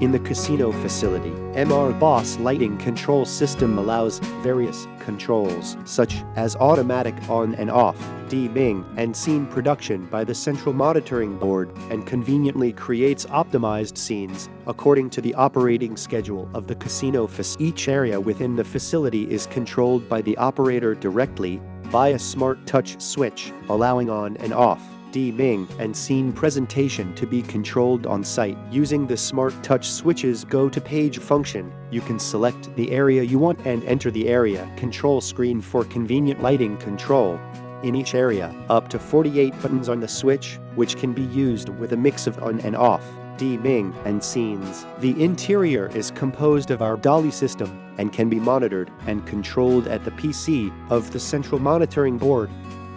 In the casino facility, MR Boss lighting control system allows various controls, such as automatic on and off, dimming, and scene production by the central monitoring board, and conveniently creates optimized scenes according to the operating schedule of the casino facility. Each area within the facility is controlled by the operator directly by a smart touch switch, allowing on and off dimming, and scene presentation to be controlled on site. Using the Smart Touch switches Go to Page function, you can select the area you want and enter the area control screen for convenient lighting control. In each area, up to 48 buttons on the switch, which can be used with a mix of on and off, dimming, and scenes. The interior is composed of our DALI system and can be monitored and controlled at the PC of the central monitoring board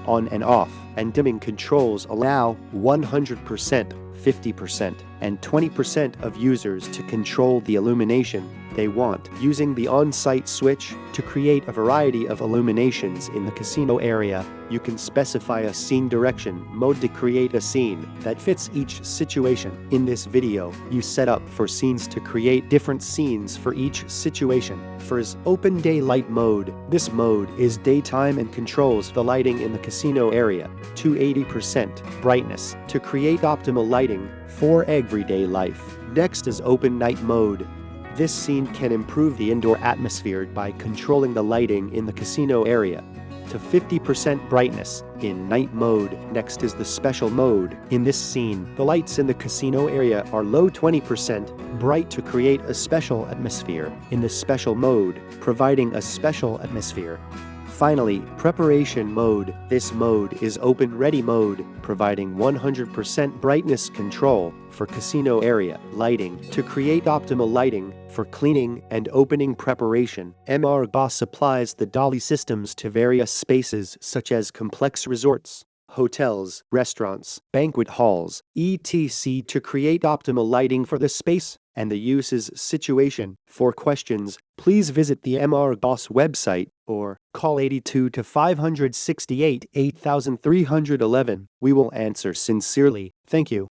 on and off, and dimming controls allow 100%, 50%, and 20% of users to control the illumination they want, using the on-site switch to create a variety of illuminations in the casino area. You can specify a scene direction mode to create a scene that fits each situation. In this video, you set up for scenes to create different scenes for each situation. First, open daylight mode. This mode is daytime and controls the lighting in the casino area to 80% brightness to create optimal lighting for everyday life. Next is open night mode. This scene can improve the indoor atmosphere by controlling the lighting in the casino area to 50% brightness in night mode. Next is the special mode. In this scene, the lights in the casino area are low 20% bright to create a special atmosphere in the special mode, providing a special atmosphere. Finally, preparation mode. This mode is open ready mode, providing 100% brightness control for casino area lighting to create optimal lighting for cleaning and opening preparation. MR Boss supplies the DALI systems to various spaces such as complex resorts, hotels, restaurants, banquet halls, etc. to create optimal lighting for the space and the uses situation. For questions, please visit the MR Boss website or call 82 to 568 8311. We will answer sincerely. Thank you.